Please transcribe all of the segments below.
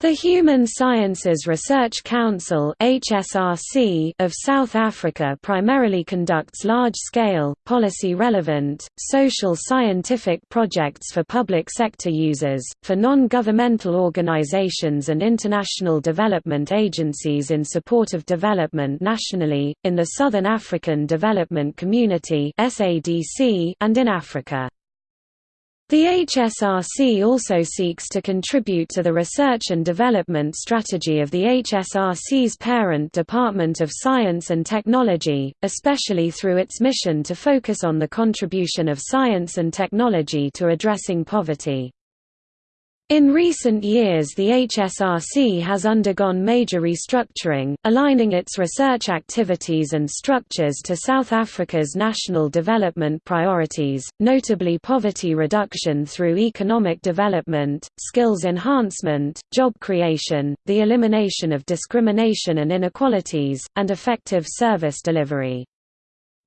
The Human Sciences Research Council of South Africa primarily conducts large-scale, policy-relevant, social scientific projects for public sector users, for non-governmental organizations and international development agencies in support of development nationally, in the Southern African Development Community and in Africa. The HSRC also seeks to contribute to the research and development strategy of the HSRC's parent Department of Science and Technology, especially through its mission to focus on the contribution of science and technology to addressing poverty. In recent years the HSRC has undergone major restructuring, aligning its research activities and structures to South Africa's national development priorities, notably poverty reduction through economic development, skills enhancement, job creation, the elimination of discrimination and inequalities, and effective service delivery.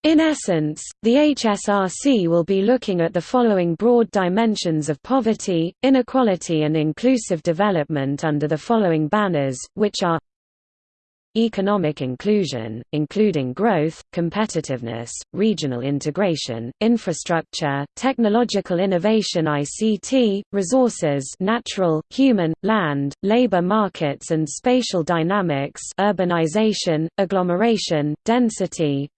In essence, the HSRC will be looking at the following broad dimensions of poverty, inequality and inclusive development under the following banners, which are economic inclusion, including growth, competitiveness, regional integration, infrastructure, technological innovation ICT, resources natural, human, land, labor markets and spatial dynamics urbanization, agglomeration, density,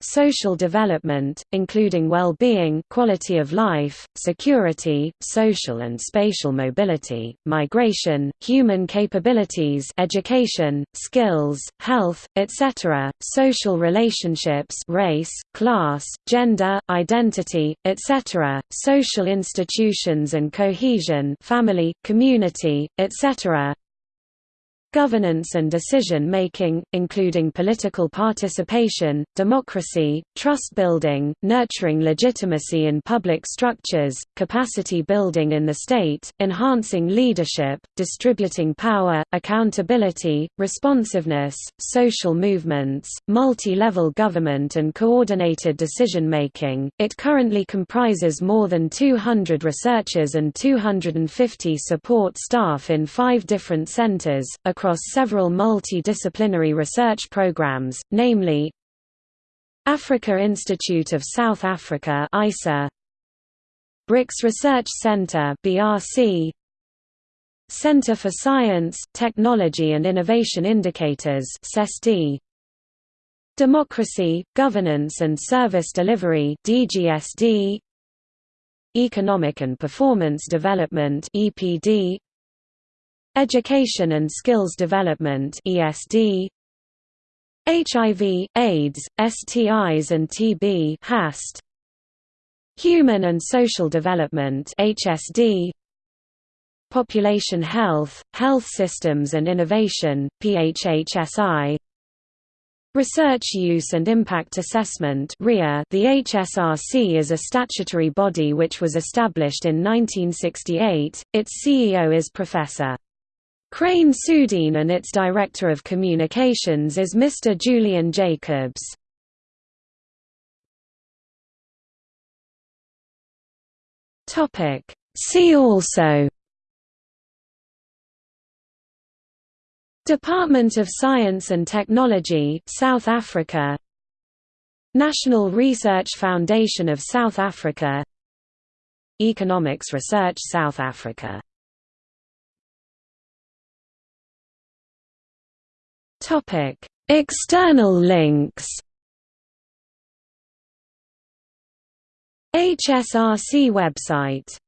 social development, including well-being quality of life, security, social and spatial mobility, migration, human capabilities education, skills, health, etc., social relationships race, class, gender, identity, etc., social institutions and cohesion family, community, etc., governance and decision-making, including political participation, democracy, trust-building, nurturing legitimacy in public structures, capacity building in the state, enhancing leadership, distributing power, accountability, responsiveness, social movements, multi-level government and coordinated decision-making. It currently comprises more than 200 researchers and 250 support staff in five different centers, across several multidisciplinary research programs, namely Africa Institute of South Africa ISA, BRICS Research Center BRC, Center for Science, Technology and Innovation Indicators CESTI, Democracy, Governance and Service Delivery DGSD, Economic and Performance Development EPD, Education and Skills Development ESD HIV, AIDS, STIs and TB HAST Human and Social Development HSD Population Health, Health Systems and Innovation PHHSI Research Use and Impact Assessment The HSRC is a statutory body which was established in 1968, its CEO is Professor. Crain Soudien and its Director of Communications is Mr. Julian Jacobs. See also Department of Science and Technology South Africa National Research Foundation of South Africa Economics Research South Africa Topic: External links. HSRC website